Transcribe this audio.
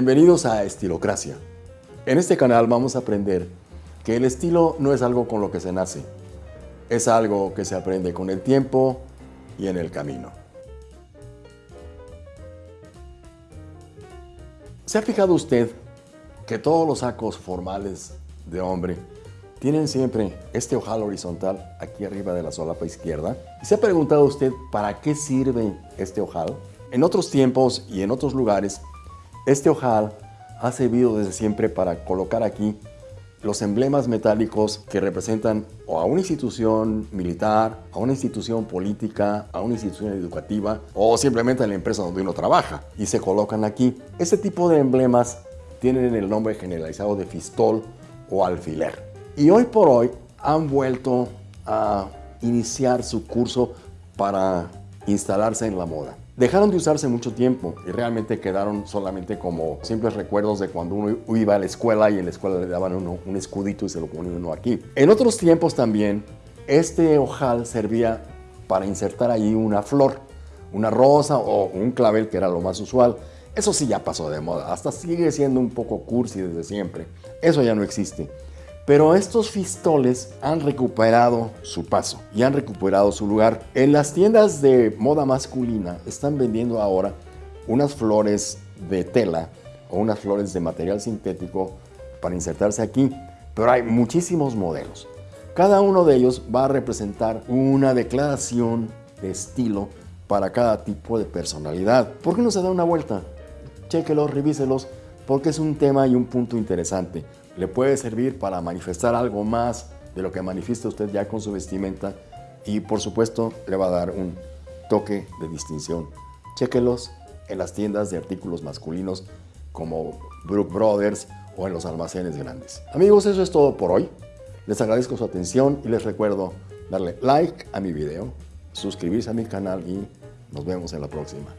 Bienvenidos a Estilocracia. En este canal vamos a aprender que el estilo no es algo con lo que se nace, es algo que se aprende con el tiempo y en el camino. ¿Se ha fijado usted que todos los sacos formales de hombre tienen siempre este ojal horizontal aquí arriba de la solapa izquierda? ¿Y se ha preguntado usted para qué sirve este ojal? En otros tiempos y en otros lugares, este ojal ha servido desde siempre para colocar aquí los emblemas metálicos que representan a una institución militar, a una institución política, a una institución educativa o simplemente a la empresa donde uno trabaja y se colocan aquí. Este tipo de emblemas tienen el nombre generalizado de fistol o alfiler. Y hoy por hoy han vuelto a iniciar su curso para instalarse en la moda. Dejaron de usarse mucho tiempo y realmente quedaron solamente como simples recuerdos de cuando uno iba a la escuela y en la escuela le daban uno un escudito y se lo ponían uno aquí. En otros tiempos también, este ojal servía para insertar ahí una flor, una rosa o un clavel que era lo más usual. Eso sí ya pasó de moda, hasta sigue siendo un poco cursi desde siempre. Eso ya no existe. Pero estos fistoles han recuperado su paso y han recuperado su lugar. En las tiendas de moda masculina están vendiendo ahora unas flores de tela o unas flores de material sintético para insertarse aquí, pero hay muchísimos modelos. Cada uno de ellos va a representar una declaración de estilo para cada tipo de personalidad. ¿Por qué no se da una vuelta? Chéquelos, revíselos, porque es un tema y un punto interesante le puede servir para manifestar algo más de lo que manifiesta usted ya con su vestimenta y por supuesto le va a dar un toque de distinción. Chéquelos en las tiendas de artículos masculinos como Brook Brothers o en los almacenes grandes. Amigos, eso es todo por hoy. Les agradezco su atención y les recuerdo darle like a mi video, suscribirse a mi canal y nos vemos en la próxima.